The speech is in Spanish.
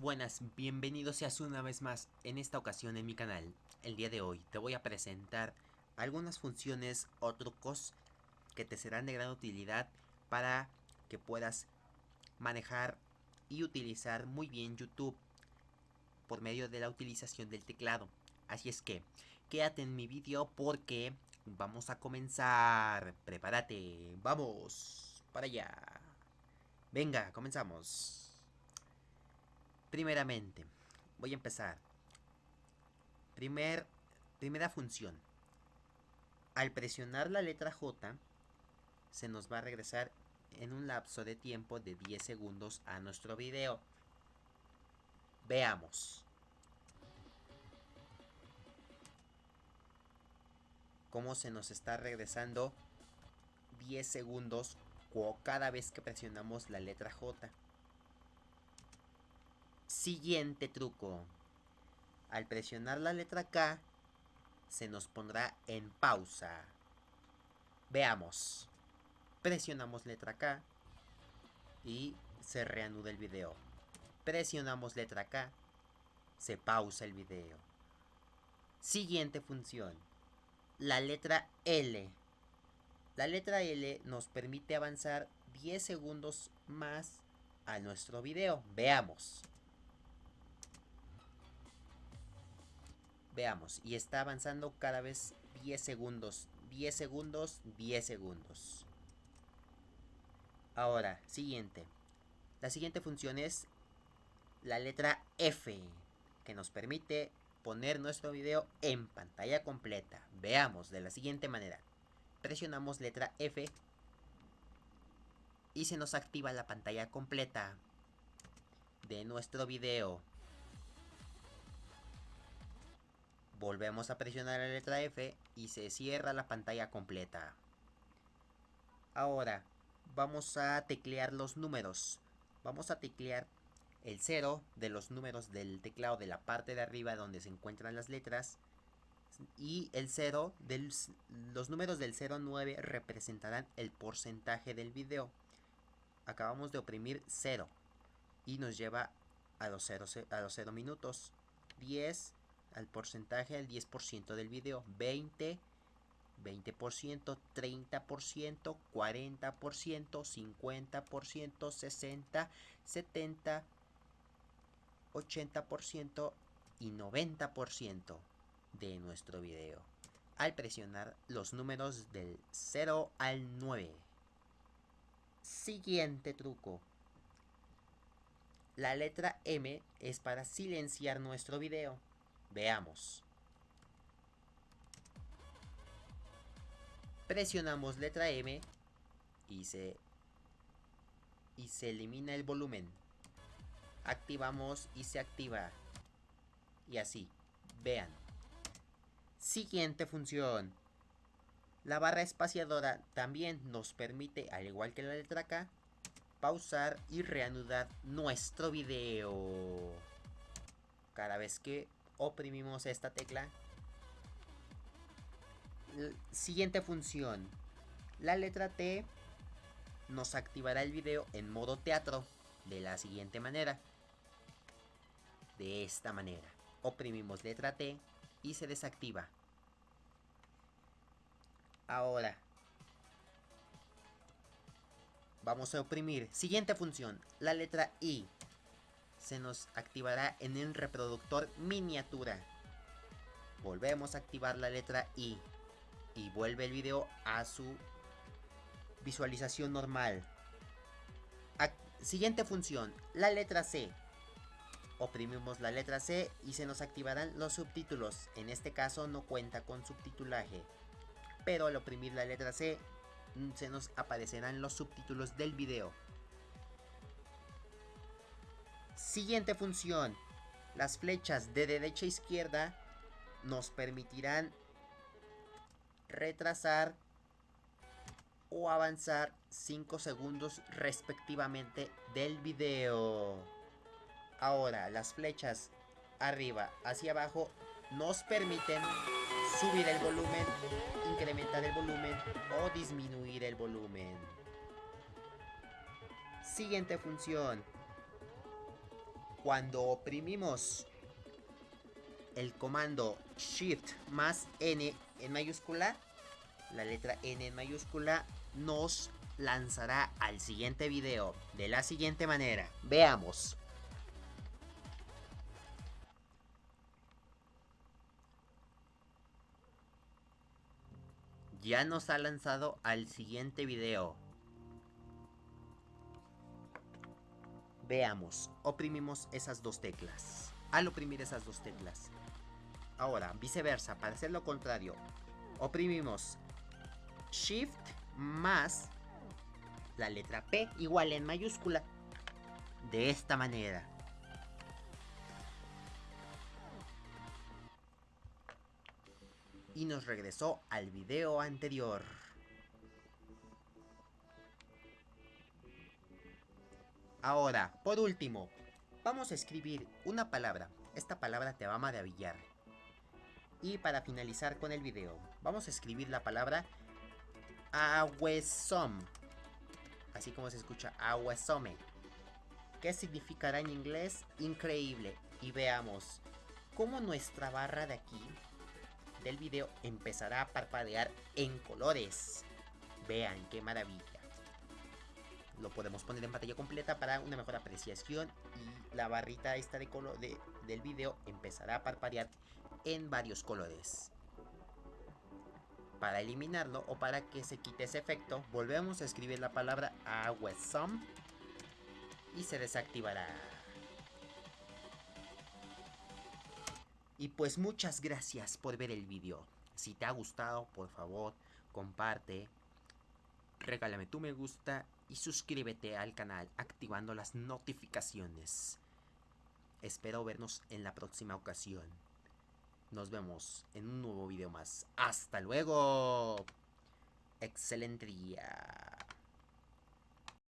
buenas, bienvenidos seas una vez más en esta ocasión en mi canal. El día de hoy te voy a presentar algunas funciones o trucos que te serán de gran utilidad para que puedas manejar y utilizar muy bien YouTube por medio de la utilización del teclado. Así es que quédate en mi vídeo porque vamos a comenzar. Prepárate, vamos para allá. Venga, comenzamos. Primeramente, voy a empezar. Primer, primera función. Al presionar la letra J, se nos va a regresar en un lapso de tiempo de 10 segundos a nuestro video. Veamos. Cómo se nos está regresando 10 segundos cada vez que presionamos la letra J. Siguiente truco. Al presionar la letra K, se nos pondrá en pausa. Veamos. Presionamos letra K y se reanuda el video. Presionamos letra K, se pausa el video. Siguiente función. La letra L. La letra L nos permite avanzar 10 segundos más a nuestro video. Veamos. Veamos, y está avanzando cada vez 10 segundos, 10 segundos, 10 segundos. Ahora, siguiente. La siguiente función es la letra F, que nos permite poner nuestro video en pantalla completa. Veamos de la siguiente manera. Presionamos letra F y se nos activa la pantalla completa de nuestro video. Volvemos a presionar la letra F y se cierra la pantalla completa. Ahora, vamos a teclear los números. Vamos a teclear el 0 de los números del teclado de la parte de arriba donde se encuentran las letras. Y el 0, de los números del 0 9 representarán el porcentaje del video. Acabamos de oprimir 0 y nos lleva a los 0, a los 0 minutos. 10, al porcentaje del 10% del video. 20, 20%, 30%, 40%, 50%, 60, 70, 80% y 90% de nuestro video. Al presionar los números del 0 al 9. Siguiente truco. La letra M es para silenciar nuestro video. Veamos. Presionamos letra M y se, y se elimina el volumen. Activamos y se activa. Y así. Vean. Siguiente función. La barra espaciadora también nos permite, al igual que la letra K, pausar y reanudar nuestro video. Cada vez que oprimimos esta tecla. Siguiente función. La letra T nos activará el video en modo teatro de la siguiente manera. De esta manera. Oprimimos letra T y se desactiva. Ahora. Vamos a oprimir. Siguiente función. La letra I se nos activará en el reproductor miniatura. Volvemos a activar la letra I y vuelve el video a su visualización normal. siguiente función, la letra C. Oprimimos la letra C y se nos activarán los subtítulos. En este caso no cuenta con subtitulaje. Pero al oprimir la letra C mm, se nos aparecerán los subtítulos del video. Siguiente función. Las flechas de derecha a izquierda nos permitirán retrasar o avanzar 5 segundos respectivamente del video. Ahora, las flechas arriba hacia abajo nos permiten subir el volumen, incrementar el volumen o disminuir el volumen. Siguiente función Cuando oprimimos el comando Shift más N en mayúscula, la letra N en mayúscula, nos lanzará al siguiente video de la siguiente manera. Veamos. Ya nos ha lanzado al siguiente video. Veamos, oprimimos esas dos teclas. Al oprimir esas dos teclas. Ahora, viceversa, para hacer lo contrario, oprimimos Shift más la letra P igual en mayúscula. De esta manera. Y nos regresó al video anterior. Ahora, por último, vamos a escribir una palabra. Esta palabra te va a maravillar. Y para finalizar con el video, vamos a escribir la palabra Awesom. Así como se escucha Awesome. ¿Qué significará en inglés? Increíble. Y veamos cómo nuestra barra de aquí del video empezará a parpadear en colores. Vean qué maravilla. Lo podemos poner en pantalla completa para una mejor apreciación y la barrita esta de color de, del video empezará a parpadear en varios colores. Para eliminarlo o para que se quite ese efecto, volvemos a escribir la palabra awesome y se desactivará. Y pues muchas gracias por ver el video. Si te ha gustado, por favor, comparte, regálame tu me gusta y suscríbete al canal activando las notificaciones. Espero vernos en la próxima ocasión. Nos vemos en un nuevo video más. ¡Hasta luego! Excelente día.